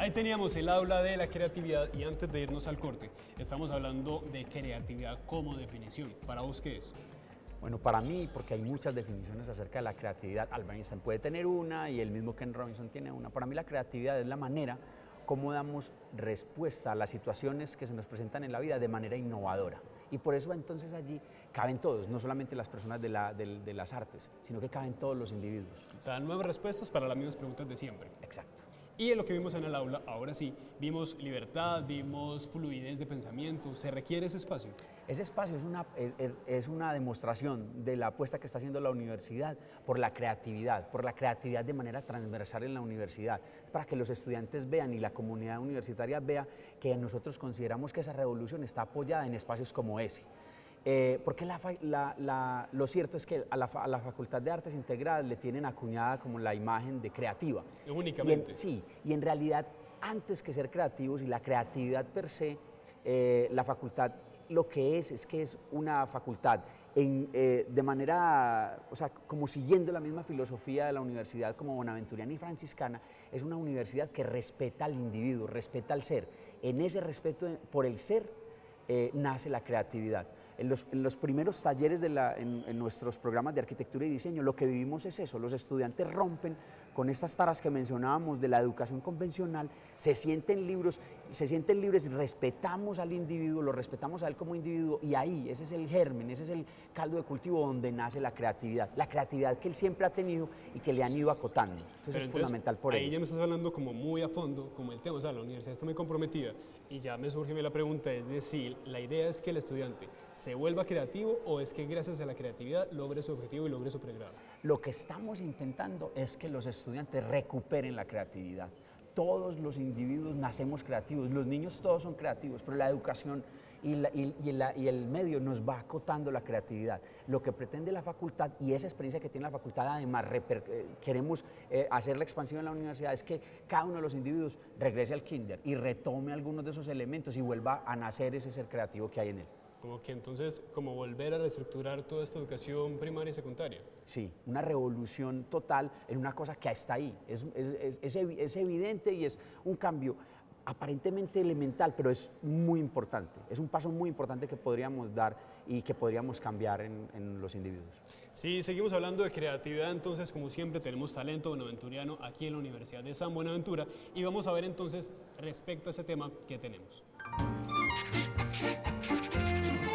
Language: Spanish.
Ahí teníamos el aula de la creatividad y antes de irnos al corte, estamos hablando de creatividad como definición. ¿Para vos qué es? Bueno, para mí, porque hay muchas definiciones acerca de la creatividad, Albert Einstein puede tener una y el mismo Ken Robinson tiene una. Para mí la creatividad es la manera cómo damos respuesta a las situaciones que se nos presentan en la vida de manera innovadora. Y por eso entonces allí caben todos, no solamente las personas de, de las artes, sino que caben todos los individuos. O sea, nuevas respuestas para las mismas preguntas de siempre. Exacto. Y en lo que vimos en el aula, ahora sí, vimos libertad, vimos fluidez de pensamiento. ¿Se requiere ese espacio? Ese espacio es una, es una demostración de la apuesta que está haciendo la universidad por la creatividad, por la creatividad de manera transversal en la universidad. Es para que los estudiantes vean y la comunidad universitaria vea que nosotros consideramos que esa revolución está apoyada en espacios como ese. Eh, porque lo cierto es que a la, Facultad de Artes Integradas le tienen acuñada como la imagen de creativa. Únicamente. sí, y en realidad antes que ser creativos y la creatividad per se, eh, la facultad lo que es es que es una facultad eh, de manera, o sea, como siguiendo la misma filosofía de la universidad como bonaventuriana y franciscana, es una universidad que respeta al individuo, respeta al ser. En ese respeto por el ser nace la creatividad. En los, primeros talleres de la, en, nuestros programas de arquitectura y diseño, lo que vivimos es eso, los estudiantes rompen con estas taras que mencionábamos de la educación convencional, se sienten libres, se sienten libres, respetamos al individuo, lo respetamos a él como individuo y ahí, ese es el germen, ese es el caldo de cultivo donde nace la creatividad, la creatividad que él siempre ha tenido y que le han ido acotando. Entonces es fundamental por ahí ya me estás hablando como muy a fondo, como el tema, o sea, la universidad está muy comprometida y ya me surge la pregunta, es decir, la idea es que el estudiante se vuelva creativo o es que gracias a la creatividad logre su objetivo y logre su pregrado? Lo que estamos intentando es que los estudiantes recuperen la creatividad. Todos los individuos nacemos creativos, los niños todos son creativos, pero la educación y, el medio nos va acotando la creatividad. Lo que pretende la facultad y esa experiencia que tiene la facultad, además eh, queremos eh, hacer la expansión en la universidad, es que cada uno de los individuos regrese al kinder y retome algunos de esos elementos y vuelva a nacer ese ser creativo que hay en él. Como que entonces, como volver a reestructurar toda esta educación primaria y secundaria. Sí, una revolución total en una cosa que está ahí. Es, es, evidente y es un cambio aparentemente elemental, pero es muy importante. Es un paso muy importante que podríamos dar y que podríamos cambiar en, en, los individuos. Sí, seguimos hablando de creatividad, entonces como siempre tenemos talento bonaventuriano aquí en la Universidad de San Buenaventura y vamos a ver entonces respecto a ese tema que tenemos.